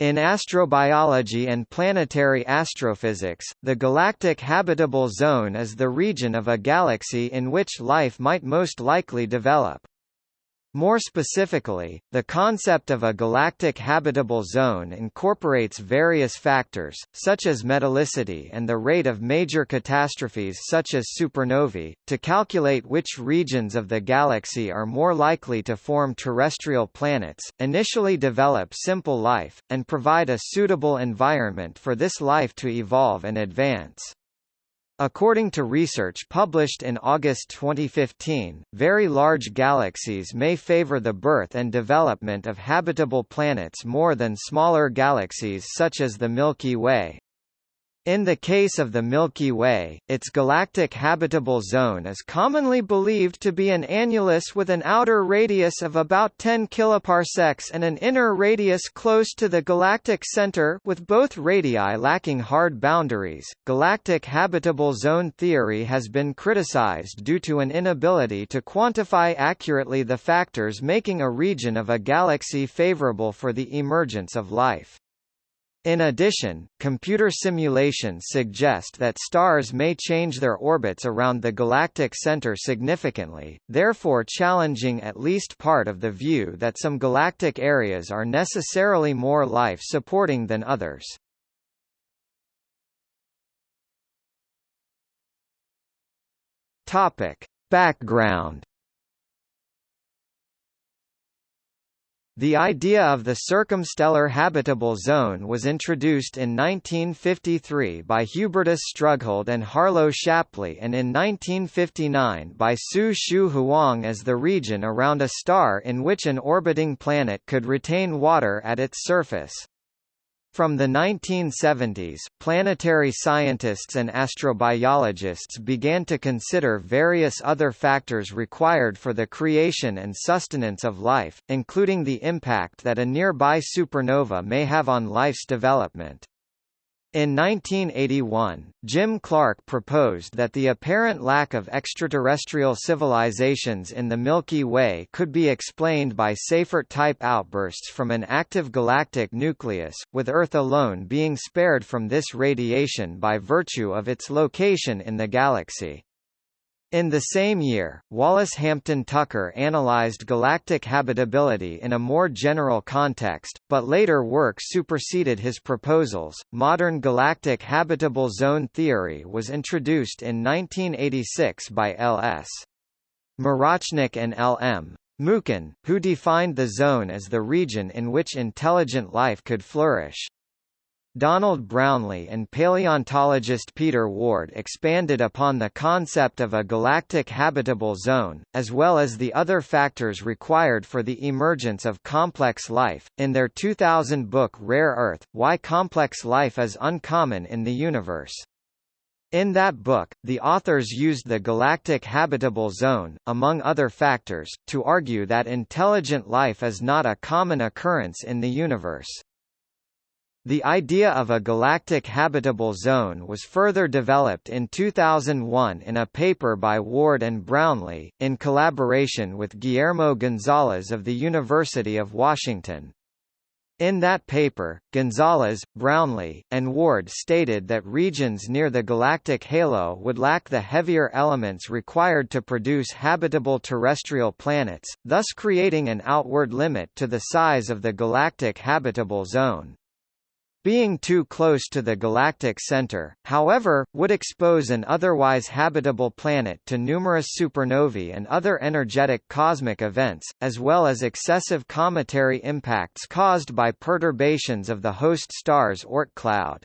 In astrobiology and planetary astrophysics, the galactic habitable zone is the region of a galaxy in which life might most likely develop. More specifically, the concept of a galactic habitable zone incorporates various factors, such as metallicity and the rate of major catastrophes such as supernovae, to calculate which regions of the galaxy are more likely to form terrestrial planets, initially develop simple life, and provide a suitable environment for this life to evolve and advance. According to research published in August 2015, very large galaxies may favor the birth and development of habitable planets more than smaller galaxies such as the Milky Way. In the case of the Milky Way, its galactic habitable zone is commonly believed to be an annulus with an outer radius of about 10 kiloparsecs and an inner radius close to the galactic center with both radii lacking hard boundaries. Galactic habitable zone theory has been criticized due to an inability to quantify accurately the factors making a region of a galaxy favorable for the emergence of life. In addition, computer simulations suggest that stars may change their orbits around the galactic center significantly, therefore challenging at least part of the view that some galactic areas are necessarily more life-supporting than others. Topic. Background The idea of the circumstellar habitable zone was introduced in 1953 by Hubertus Strughold and Harlow Shapley and in 1959 by Su Shu Huang as the region around a star in which an orbiting planet could retain water at its surface. From the 1970s, planetary scientists and astrobiologists began to consider various other factors required for the creation and sustenance of life, including the impact that a nearby supernova may have on life's development. In 1981, Jim Clark proposed that the apparent lack of extraterrestrial civilizations in the Milky Way could be explained by Seyfert-type outbursts from an active galactic nucleus, with Earth alone being spared from this radiation by virtue of its location in the galaxy. In the same year, Wallace Hampton Tucker analyzed galactic habitability in a more general context, but later work superseded his proposals. Modern galactic habitable zone theory was introduced in 1986 by L.S. Marochnik and L.M. Mukhin, who defined the zone as the region in which intelligent life could flourish. Donald Brownlee and paleontologist Peter Ward expanded upon the concept of a galactic habitable zone, as well as the other factors required for the emergence of complex life, in their 2000 book Rare Earth, Why Complex Life is Uncommon in the Universe. In that book, the authors used the galactic habitable zone, among other factors, to argue that intelligent life is not a common occurrence in the universe. The idea of a galactic habitable zone was further developed in 2001 in a paper by Ward and Brownlee, in collaboration with Guillermo Gonzalez of the University of Washington. In that paper, Gonzalez, Brownlee, and Ward stated that regions near the galactic halo would lack the heavier elements required to produce habitable terrestrial planets, thus creating an outward limit to the size of the galactic habitable zone. Being too close to the galactic center, however, would expose an otherwise habitable planet to numerous supernovae and other energetic cosmic events, as well as excessive cometary impacts caused by perturbations of the host star's Oort cloud.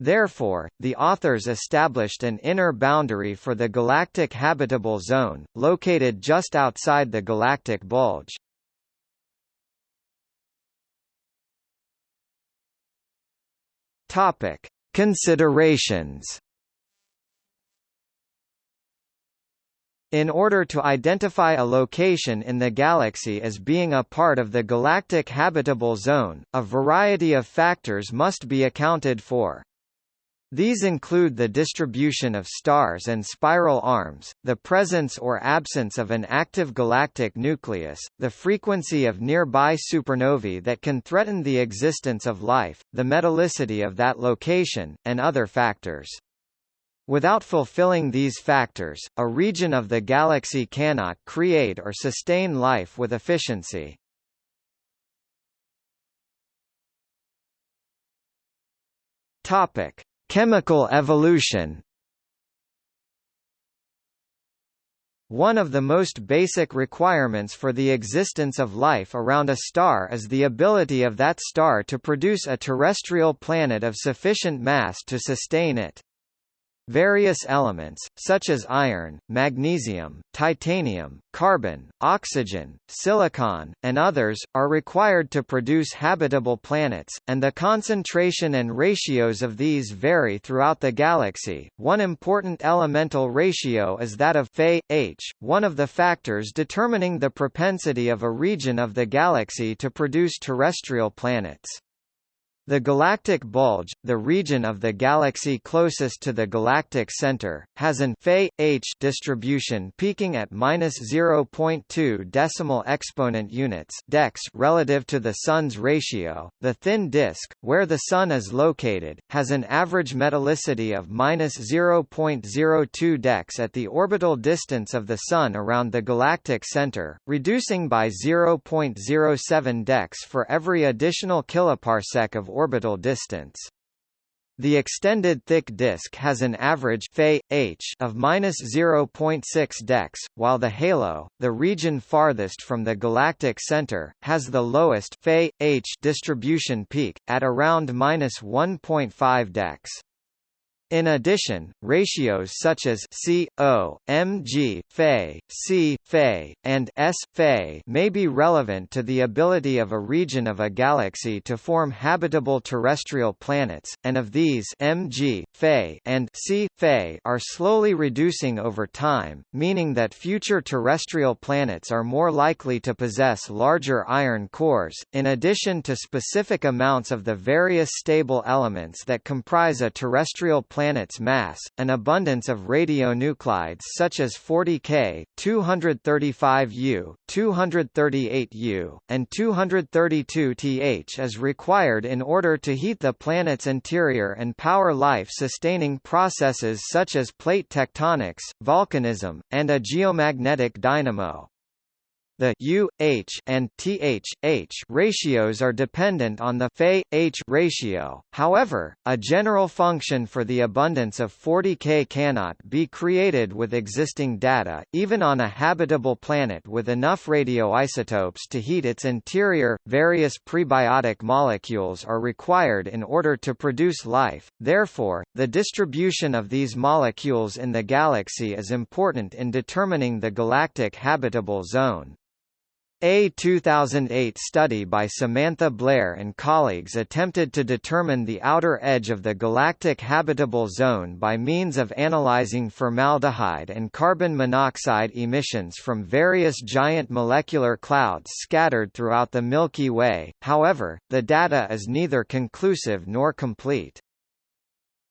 Therefore, the authors established an inner boundary for the galactic habitable zone, located just outside the galactic bulge. Topic: Considerations. In order to identify a location in the galaxy as being a part of the galactic habitable zone, a variety of factors must be accounted for. These include the distribution of stars and spiral arms, the presence or absence of an active galactic nucleus, the frequency of nearby supernovae that can threaten the existence of life, the metallicity of that location, and other factors. Without fulfilling these factors, a region of the galaxy cannot create or sustain life with efficiency. Topic: Chemical evolution One of the most basic requirements for the existence of life around a star is the ability of that star to produce a terrestrial planet of sufficient mass to sustain it. Various elements, such as iron, magnesium, titanium, carbon, oxygen, silicon, and others, are required to produce habitable planets, and the concentration and ratios of these vary throughout the galaxy. One important elemental ratio is that of Fe, H, one of the factors determining the propensity of a region of the galaxy to produce terrestrial planets. The galactic bulge, the region of the galaxy closest to the galactic center, has an Fe H distribution peaking at -0.2 decimal exponent units dex relative to the Sun's ratio. The thin disk, where the Sun is located, has an average metallicity of -0.02 dex at the orbital distance of the Sun around the galactic center, reducing by 0.07 dex for every additional kiloparsec of orbital distance. The extended thick disk has an average H of -0.6 dex, while the halo, the region farthest from the galactic center, has the lowest H distribution peak, at around -1.5 dex. In addition, ratios such as C, O, Mg, Fe, C, Fe, and S, Fe may be relevant to the ability of a region of a galaxy to form habitable terrestrial planets, and of these Mg, Fe, and C, Fe are slowly reducing over time, meaning that future terrestrial planets are more likely to possess larger iron cores, in addition to specific amounts of the various stable elements that comprise a terrestrial planet's mass, an abundance of radionuclides such as 40K, 235U, 238U, and 232Th is required in order to heat the planet's interior and power life-sustaining processes such as plate tectonics, volcanism, and a geomagnetic dynamo. The U, H, and TH, H ratios are dependent on the Fe, H ratio, however, a general function for the abundance of 40K cannot be created with existing data, even on a habitable planet with enough radioisotopes to heat its interior. Various prebiotic molecules are required in order to produce life, therefore, the distribution of these molecules in the galaxy is important in determining the galactic habitable zone. A 2008 study by Samantha Blair and colleagues attempted to determine the outer edge of the galactic habitable zone by means of analyzing formaldehyde and carbon monoxide emissions from various giant molecular clouds scattered throughout the Milky Way, however, the data is neither conclusive nor complete.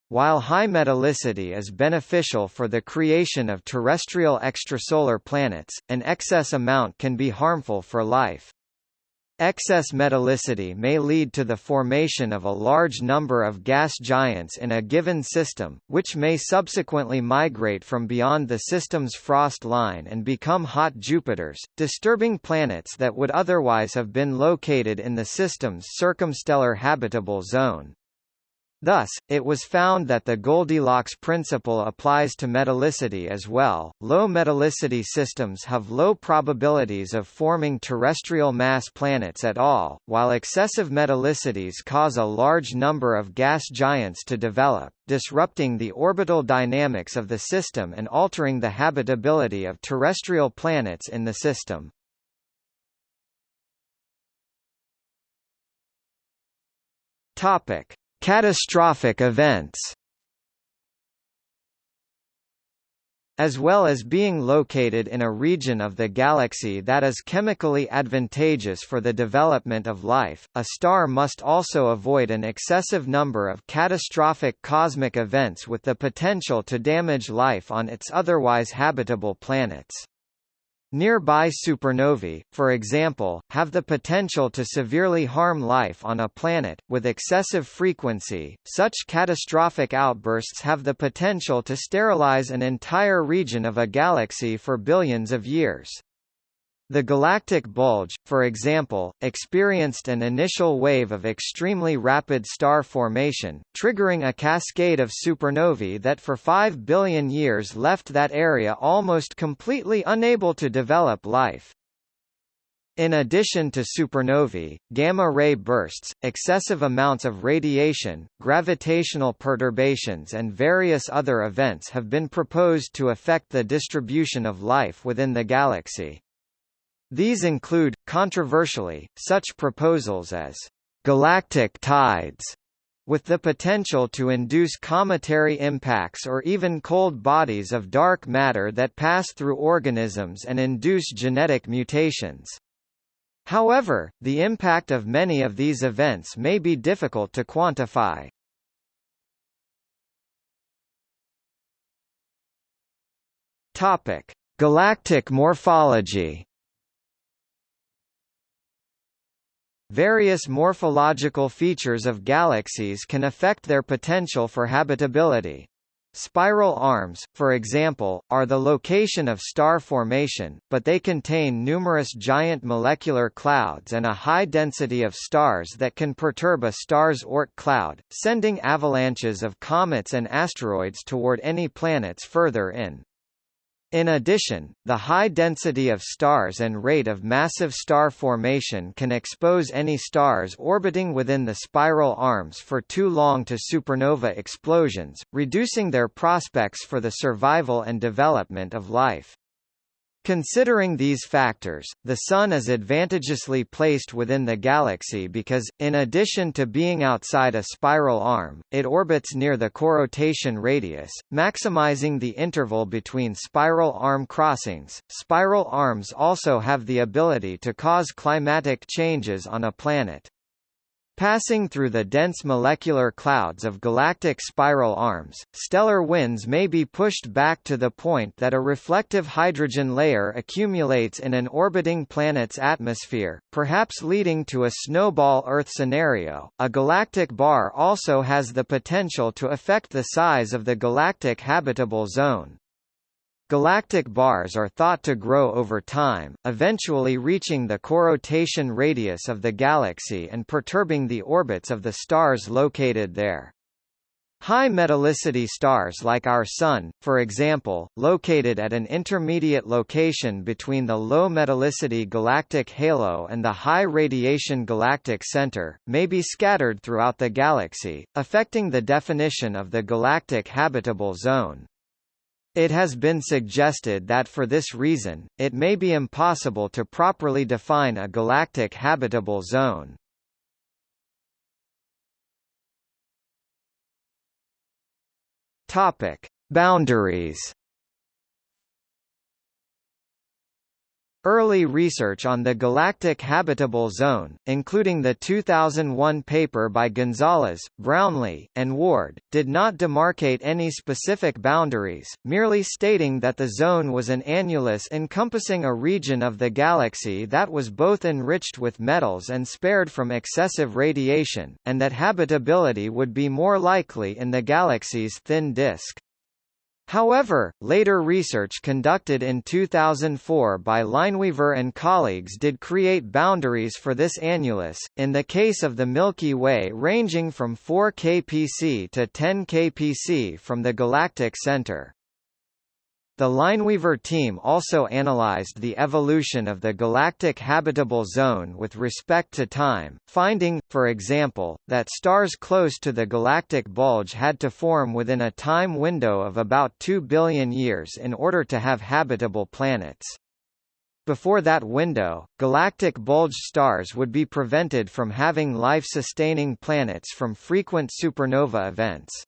While high metallicity is beneficial for the creation of terrestrial extrasolar planets, an excess amount can be harmful for life. Excess metallicity may lead to the formation of a large number of gas giants in a given system, which may subsequently migrate from beyond the system's frost line and become hot Jupiters, disturbing planets that would otherwise have been located in the system's circumstellar habitable zone. Thus, it was found that the Goldilocks principle applies to metallicity as well. Low metallicity systems have low probabilities of forming terrestrial mass planets at all, while excessive metallicities cause a large number of gas giants to develop, disrupting the orbital dynamics of the system and altering the habitability of terrestrial planets in the system. Topic: Catastrophic events As well as being located in a region of the galaxy that is chemically advantageous for the development of life, a star must also avoid an excessive number of catastrophic cosmic events with the potential to damage life on its otherwise habitable planets. Nearby supernovae, for example, have the potential to severely harm life on a planet, with excessive frequency. Such catastrophic outbursts have the potential to sterilize an entire region of a galaxy for billions of years. The galactic bulge, for example, experienced an initial wave of extremely rapid star formation, triggering a cascade of supernovae that for 5 billion years left that area almost completely unable to develop life. In addition to supernovae, gamma-ray bursts, excessive amounts of radiation, gravitational perturbations and various other events have been proposed to affect the distribution of life within the galaxy. These include, controversially, such proposals as galactic tides, with the potential to induce cometary impacts or even cold bodies of dark matter that pass through organisms and induce genetic mutations. However, the impact of many of these events may be difficult to quantify. Topic: Galactic morphology Various morphological features of galaxies can affect their potential for habitability. Spiral arms, for example, are the location of star formation, but they contain numerous giant molecular clouds and a high density of stars that can perturb a star's Oort cloud, sending avalanches of comets and asteroids toward any planets further in. In addition, the high density of stars and rate of massive star formation can expose any stars orbiting within the spiral arms for too long to supernova explosions, reducing their prospects for the survival and development of life. Considering these factors, the Sun is advantageously placed within the galaxy because, in addition to being outside a spiral arm, it orbits near the corotation radius, maximizing the interval between spiral arm crossings. Spiral arms also have the ability to cause climatic changes on a planet. Passing through the dense molecular clouds of galactic spiral arms, stellar winds may be pushed back to the point that a reflective hydrogen layer accumulates in an orbiting planet's atmosphere, perhaps leading to a snowball Earth scenario. A galactic bar also has the potential to affect the size of the galactic habitable zone. Galactic bars are thought to grow over time, eventually reaching the corotation radius of the galaxy and perturbing the orbits of the stars located there. High metallicity stars like our Sun, for example, located at an intermediate location between the low metallicity galactic halo and the high radiation galactic center, may be scattered throughout the galaxy, affecting the definition of the galactic habitable zone. It has been suggested that for this reason, it may be impossible to properly define a galactic habitable zone. Topic: Boundaries Early research on the galactic habitable zone, including the 2001 paper by Gonzalez, Brownlee, and Ward, did not demarcate any specific boundaries, merely stating that the zone was an annulus encompassing a region of the galaxy that was both enriched with metals and spared from excessive radiation, and that habitability would be more likely in the galaxy's thin disk. However, later research conducted in 2004 by Lineweaver and colleagues did create boundaries for this annulus, in the case of the Milky Way ranging from 4 kpc to 10 kpc from the galactic center. The Lineweaver team also analyzed the evolution of the galactic habitable zone with respect to time, finding, for example, that stars close to the galactic bulge had to form within a time window of about 2 billion years in order to have habitable planets. Before that window, galactic bulge stars would be prevented from having life-sustaining planets from frequent supernova events.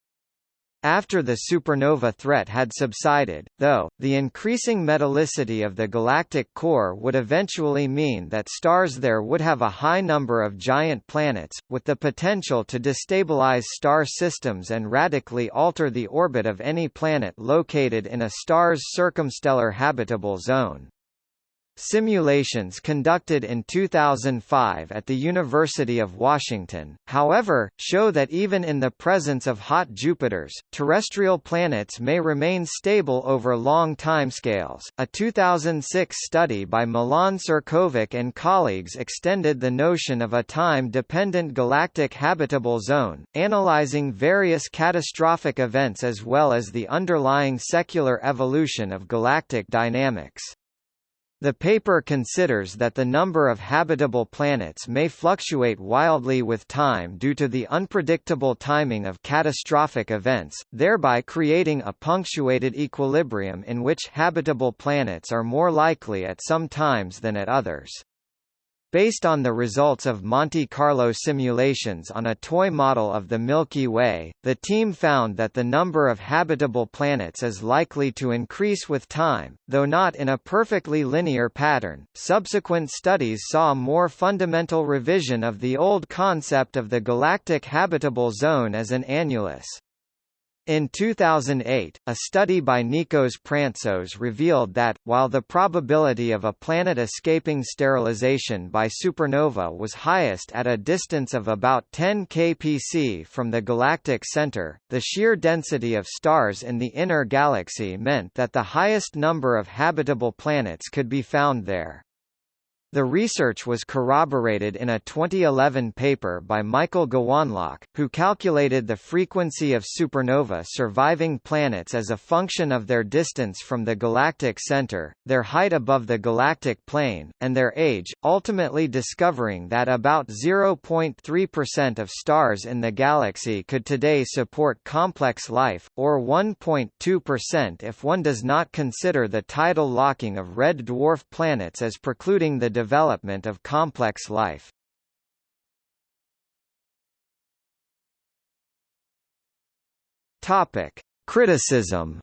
After the supernova threat had subsided, though, the increasing metallicity of the galactic core would eventually mean that stars there would have a high number of giant planets, with the potential to destabilize star systems and radically alter the orbit of any planet located in a star's circumstellar habitable zone. Simulations conducted in 2005 at the University of Washington, however, show that even in the presence of hot Jupiters, terrestrial planets may remain stable over long timescales. A 2006 study by Milan Ćirković and colleagues extended the notion of a time-dependent galactic habitable zone, analyzing various catastrophic events as well as the underlying secular evolution of galactic dynamics. The paper considers that the number of habitable planets may fluctuate wildly with time due to the unpredictable timing of catastrophic events, thereby creating a punctuated equilibrium in which habitable planets are more likely at some times than at others. Based on the results of Monte Carlo simulations on a toy model of the Milky Way, the team found that the number of habitable planets is likely to increase with time, though not in a perfectly linear pattern. Subsequent studies saw more fundamental revision of the old concept of the galactic habitable zone as an annulus. In 2008, a study by Nikos Prantzos revealed that, while the probability of a planet escaping sterilization by supernova was highest at a distance of about 10 kpc from the galactic center, the sheer density of stars in the inner galaxy meant that the highest number of habitable planets could be found there. The research was corroborated in a 2011 paper by Michael Gowanlock, who calculated the frequency of supernova surviving planets as a function of their distance from the galactic center, their height above the galactic plane, and their age, ultimately discovering that about 0.3% of stars in the galaxy could today support complex life, or 1.2% if one does not consider the tidal locking of red dwarf planets as precluding the development of complex life. Topic: Criticism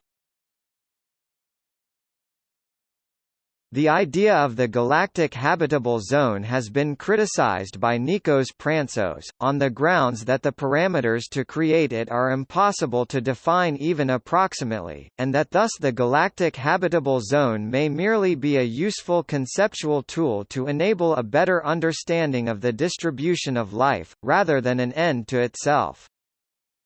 The idea of the galactic habitable zone has been criticized by Nikos Prantzos, on the grounds that the parameters to create it are impossible to define even approximately, and that thus the galactic habitable zone may merely be a useful conceptual tool to enable a better understanding of the distribution of life, rather than an end to itself.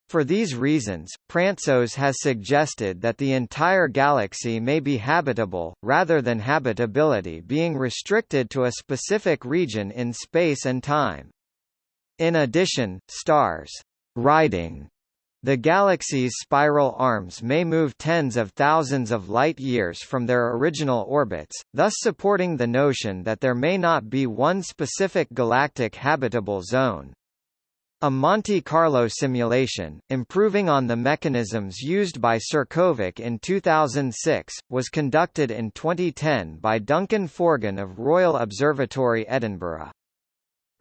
For these reasons, Prantzos has suggested that the entire galaxy may be habitable, rather than habitability being restricted to a specific region in space and time. In addition, stars riding the galaxy's spiral arms may move tens of thousands of light-years from their original orbits, thus supporting the notion that there may not be one specific galactic habitable zone. A Monte Carlo simulation, improving on the mechanisms used by Ćirković in 2006, was conducted in 2010 by Duncan Forgan of Royal Observatory Edinburgh.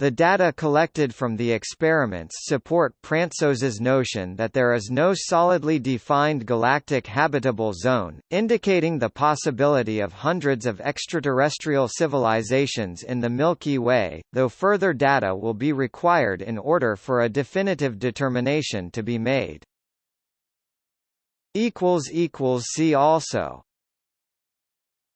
The data collected from the experiments support Prantzos's notion that there is no solidly defined galactic habitable zone, indicating the possibility of hundreds of extraterrestrial civilizations in the Milky Way, though further data will be required in order for a definitive determination to be made. See also